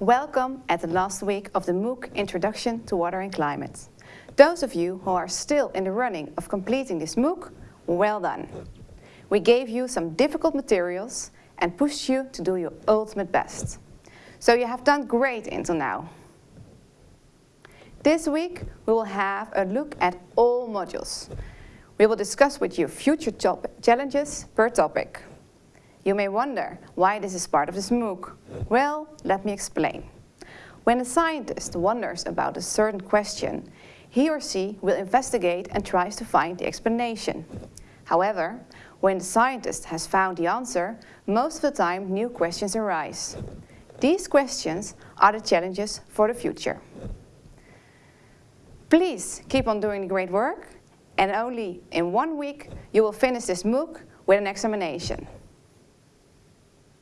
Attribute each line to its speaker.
Speaker 1: Welcome at the last week of the MOOC Introduction to Water and Climate. Those of you who are still in the running of completing this MOOC, well done. We gave you some difficult materials and pushed you to do your ultimate best. So you have done great until now. This week we will have a look at all modules. We will discuss with you future challenges per topic. You may wonder why this is part of this MOOC. Well, let me explain. When a scientist wonders about a certain question, he or she will investigate and tries to find the explanation. However, when the scientist has found the answer, most of the time new questions arise. These questions are the challenges for the future. Please keep on doing the great work and only in one week you will finish this MOOC with an examination.